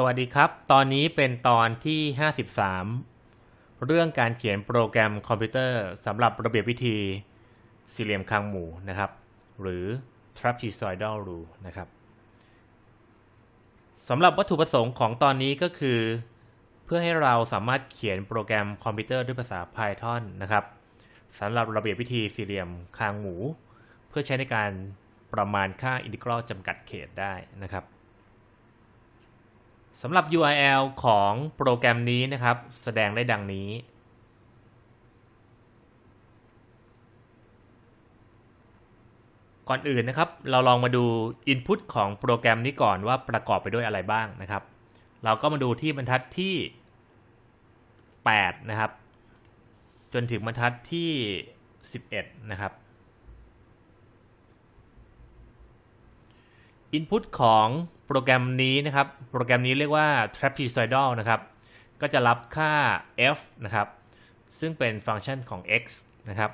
สวัสดีครับ ตอนนี้เป็นตอนที่ 53 เรื่องการเขียนโปรแกรมคอมพิวเตอร์สำหรับระเบียบวิธีสี่เหลี่ยมคางหมูนะครับ หรือ trapezoidal rule นะครับสำหรับวัตถุประสงค์ของตอนนี้ก็คือ เพื่อให้เราสามารถเขียนโปรแกรมคอมพิวเตอร์ด้วยภาษา Python นะครับสำหรับระเบียบวิธีสี่เหลี่ยมคางหมู เพื่อใช้ในการประมาณค่าอินทิกรัลจำกัดเขตได้นะครับ สำหรับ URL ของโปรแกรมนี้นะครับ แสดงได้ดังนี้ ก่อนอื่นนะครับ เราลองมาดู Input ของโปรแกรมนี้ก่อนว่าประกอบไปด้วยอะไรบ้างนะครับ เราก็มาดูที่บรรทัดที่ 8 นะครับ จนถึงบรรทัดที่ 11 นะครับ Input ของโปรแกรมนี้นะครับ โปรแกรมนี้เรียกว่า trapezoidal นะครับ ก็จะรับค่า f นะครับ ซึ่งเป็นฟังก์ชันของ x นะครับ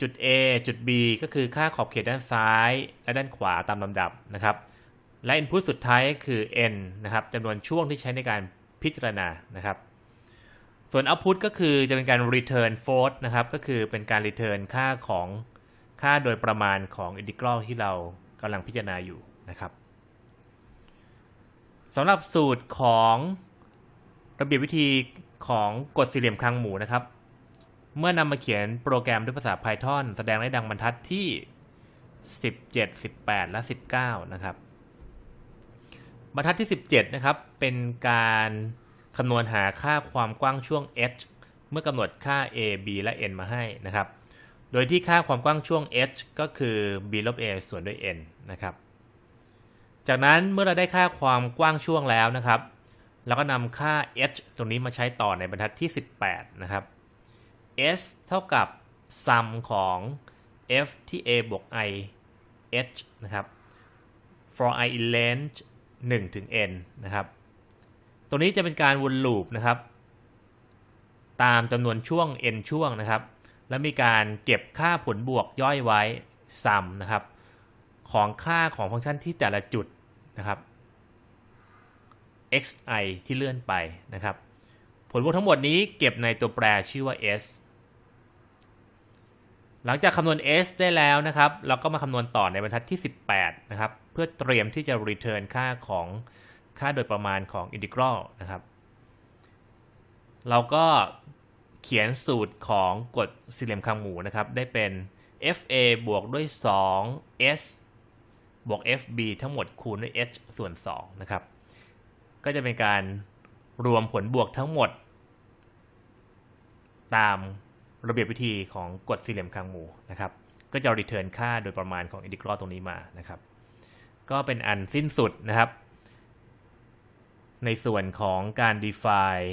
จุด a จุด b ก็คือค่าขอบเขตด้านซ้าย และด้านขวาตามลำดับนะครับ และ input สุดท้ายคือ n นะครับจำนวนช่วงที่ใช้ในการพิจารณานะครับ ส่วน output ก็คือจะเป็นการ return float นะครับ ก็คือเป็นการ return ค่าของค่าโดยประมาณของ integral ที่เรา กำลังพิจารณาอยู่นะครับสำหรับสูตรของระเบียบวิธีของกฎสี่เหลี่ยมคางหมูนะครับ เมื่อนำมาเขียนโปรแกรมด้วยภาษา Python แสดงได้ดังบรรทัดที่ 17 18 และ 19 นะครับ บรรทัดที่ 17 นะครับ เป็นการคำนวณหาค่าความกว้างช่วง h เมื่อกำหนดค่า a b และ n มาให้นะครับ โดยที่ค่าความกว้างช่วง h ก็คือ b ลบ a ส่วนด้วย n นะครับ จากนั้นเมื่อเราได้ค่าความกว้างช่วงแล้วนะครับ เราก็นำค่า h ตรงนี้มาใช้ต่อในบรรทัดที่ 18 นะครับ s เท่ากับ sum ของ f ที่ a บวก i h นะครับ for i in length 1ถึง n นะครับ ตรงนี้จะเป็นการวนลูปนะครับ ตามจำนวนช่วง n ช่วงนะครับ และมีการเก็บค่าผลบวกย่อยไว้ sum นะครับ ของค่าของฟังก์ชันที่แต่ละจุดนะครับ xi ที่เลื่อนไปนะครับ ผลบวกทั้งหมดนี้เก็บในตัวแปรชื่อว่า s หลังจากคำนวณ s ได้แล้วนะครับ เราก็มาคำนวณต่อในบรรทัดที่ 18 นะครับ เพื่อเตรียมที่จะ return ค่าของค่าโดยประมาณของ integral นะครับ เราก็ เขียนสูตรของกฎสี่เหลี่ยมคางหมูนะครับ ได้เป็น fa บวกด้วย 2s บวก fb ทั้งหมดคูณด้วย h ส่วน 2 นะครับ ก็จะเป็นการรวมผลบวกทั้งหมด ตามระเบียบวิธีของกฎสี่เหลี่ยมคางหมูนะครับ ก็จะ return ค่าโดยประมาณของ integral ตรงนี้มานะครับ ก็เป็นอันสิ้นสุดนะครับ ในส่วนของการ define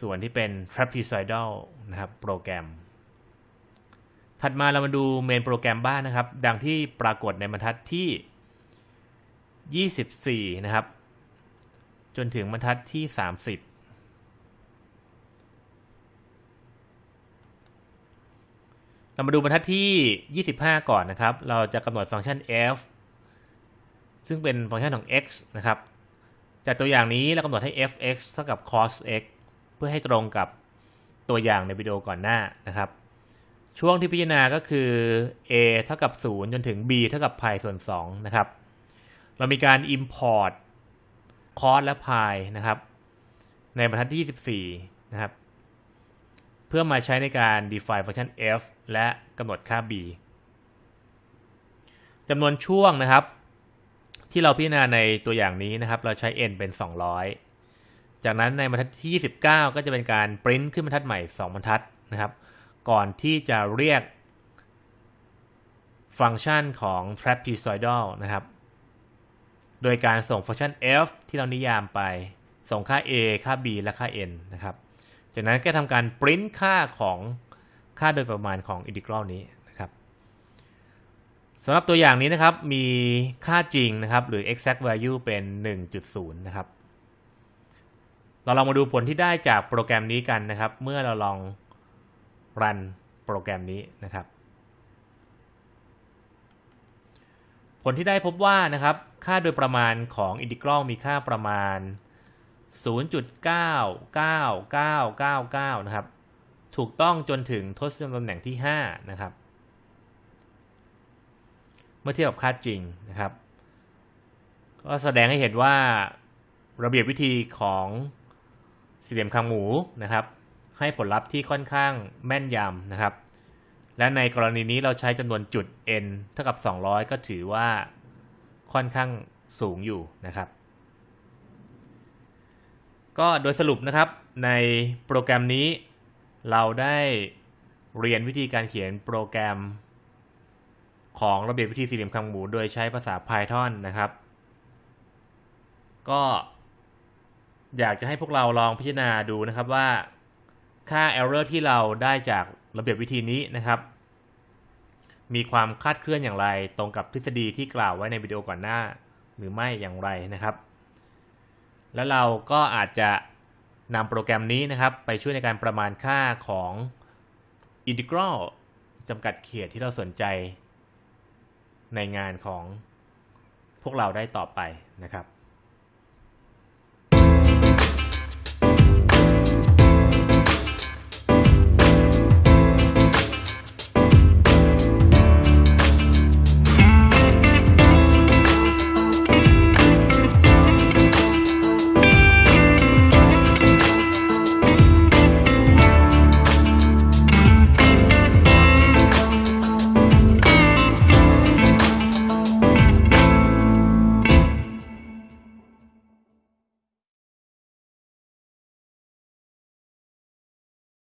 ส่วนที่เป็น trapezoidal นะครับโปรแกรม ถัดมาเรามาดูเมนโปรแกรมบ้านนะครับ ดังที่ปรากฏในบรรทัดที่ 24 นะครับ จนถึงบรรทัดที่ 30เรามาดูบรรทัดที่ 25 ก่อนนะครับ เราจะกำหนดฟังก์ชัน f ซึ่งเป็นฟังก์ชันของ x นะครับ จากตัวอย่างนี้เรากำหนดให้ f(x) เท่ากับ cos x พื่อให้ตรงกับตัวอย่างในวิดีโอก่อนหน้านะครับ ช่วงที่พิจารณาก็คือ a เท่ากับ 0 จนถึง b เท่ากับ pi ส่วน2นะครับ เรามีการ import cos และ pi นะครับ ในบรรทัดที่ 24 นะครับ เพื่อมาใช้ในการ define ฟังก์ชัน f และกำหนดค่า b จำนวนช่วงนะครับ ที่เราพิจารณาในตัวอย่างนี้นะครับ เราใช้ n เป็น 200 จากนั้นในบรรทัดที่ 29 ก็จะเป็นการ print ขึ้นบรรทัดใหม่ 2 บรรทัดนะครับ ก่อนที่จะเรียกฟังก์ชันของ trapezoidal นะครับ โดยการส่งฟังก์ชัน f ที่เรานิยามไป ส่งค่า a ค่า b และค่า n นะครับ จากนั้นก็ทำการ print ค่าของค่าโดยประมาณของ integral นี้นะครับสำหรับตัวอย่างนี้นะครับ มีค่าจริงนะครับ หรือ exact value เป็น 1.0 นะครับ เราลองมาดูผลที่ได้จากโปรแกรมนี้กันนะครับ เมื่อเราลองรันโปรแกรมนี้นะครับ ผลที่ได้พบว่านะครับ ค่าโดยประมาณของอินทิกรัลมีค่าประมาณ 0.99999 นะครับ ถูกต้องจนถึงทศนิยมตำแหน่งที่ 5 นะครับ เมื่อเทียบกับค่าจริงนะครับ ก็แสดงให้เห็นว่าระเบียบวิธีของ สี่เหลี่ยมคางหมูนะครับ ให้ผลลัพธ์ที่ค่อนข้างแม่นยำนะครับ และในกรณีนี้เราใช้จำนวนจุด n เท่ากับ 200 ก็ถือว่าค่อนข้างสูงอยู่นะครับ ก็โดยสรุปนะครับในโปรแกรมนี้เราได้เรียนวิธีการเขียนโปรแกรม ของระเบียบวิธีสี่เหลี่ยมคางหมู โดยใช้ภาษา Python นะครับ ก็ อยากจะให้พวกเราลองพิจารณาดูนะครับว่าค่า error ที่เราได้จากระเบียบวิธีนี้นะครับ มีความคาดเคลื่อนอย่างไร ตรงกับทฤษฎีที่กล่าวไว้ในวิดีโอก่อนหน้า หรือไม่อย่างไรนะครับ แล้วเราก็อาจจะนำโปรแกรมนี้นะครับ ไปช่วยในการประมาณค่าของ integral จำกัดเขตที่เราสนใจ ในงานของพวกเราได้ต่อไปนะครับ